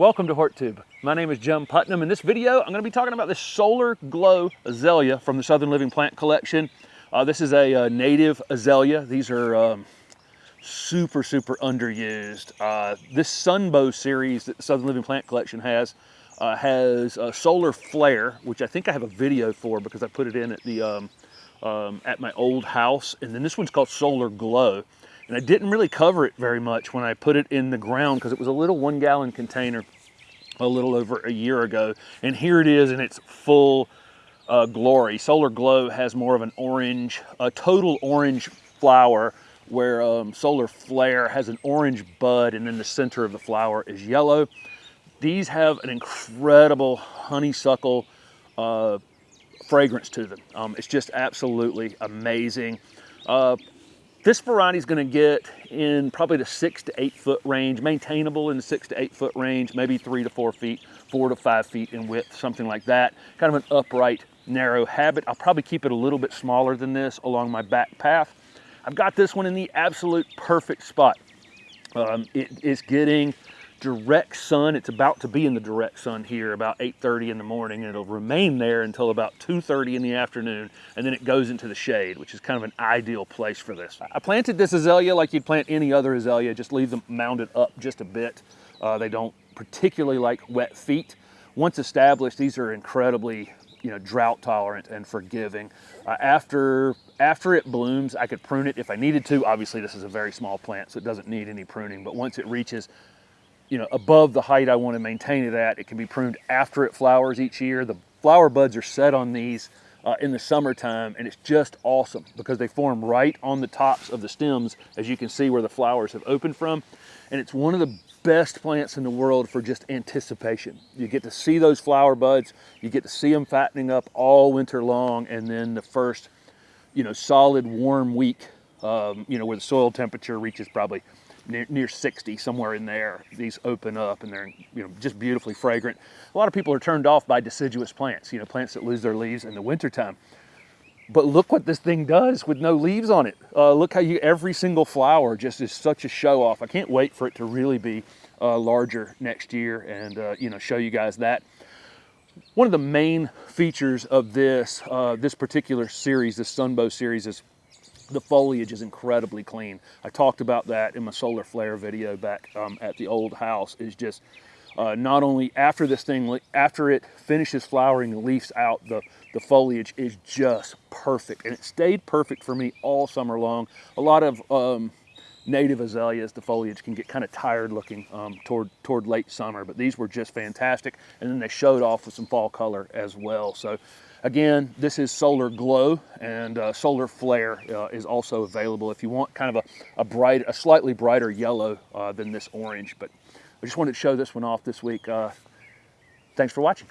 Welcome to HortTube. My name is Jim Putnam. In this video, I'm going to be talking about this Solar Glow Azalea from the Southern Living Plant Collection. Uh, this is a, uh, native azalea. These are um, super, super underused. Uh, this Sunbow series that the Southern Living Plant Collection has uh, has a solar flare, which I think I have a video for because I put it in at the um, um, at my old house. And then this one's called Solar Glow. And I didn't really cover it very much when I put it in the ground because it was a little one gallon container a little over a year ago. And here it is in its full uh, glory. Solar Glow has more of an orange, a total orange flower where um, Solar Flare has an orange bud and then the center of the flower is yellow. These have an incredible honeysuckle uh, fragrance to them. Um, it's just absolutely amazing. Uh, this variety is going to get in probably the six to eight foot range, maintainable in the six to eight foot range, maybe three to four feet, four to five feet in width, something like that. Kind of an upright, narrow habit. I'll probably keep it a little bit smaller than this along my back path. I've got this one in the absolute perfect spot. Um, it is getting direct sun. It's about to be in the direct sun here about 8.30 in the morning and it'll remain there until about 2.30 in the afternoon and then it goes into the shade, which is kind of an ideal place for this. I planted this azalea like you'd plant any other azalea, just leave them mounded up just a bit. Uh, they don't particularly like wet feet. Once established, these are incredibly you know, drought tolerant and forgiving. Uh, after, after it blooms, I could prune it if I needed to. Obviously, this is a very small plant, so it doesn't need any pruning, but once it reaches you know, above the height I want to maintain it at. It can be pruned after it flowers each year. The flower buds are set on these uh, in the summertime and it's just awesome because they form right on the tops of the stems as you can see where the flowers have opened from. And it's one of the best plants in the world for just anticipation. You get to see those flower buds, you get to see them fattening up all winter long and then the first, you know, solid warm week, um, you know, where the soil temperature reaches probably near, near 60, somewhere in there, these open up and they're you know just beautifully fragrant. A lot of people are turned off by deciduous plants, you know, plants that lose their leaves in the wintertime. But look what this thing does with no leaves on it. Uh, look how you, every single flower just is such a show off. I can't wait for it to really be uh, larger next year and, uh, you know, show you guys that. One of the main features of this, uh, this particular series, this Sunbow series, is the foliage is incredibly clean. I talked about that in my solar flare video back um, at the old house is just uh, not only after this thing, after it finishes flowering, the leaves out, the, the foliage is just perfect. And it stayed perfect for me all summer long. A lot of um, native azaleas, the foliage can get kind of tired looking um, toward, toward late summer, but these were just fantastic. And then they showed off with some fall color as well. So Again, this is Solar Glow and uh, Solar Flare uh, is also available if you want kind of a, a bright, a slightly brighter yellow uh, than this orange. But I just wanted to show this one off this week. Uh, thanks for watching.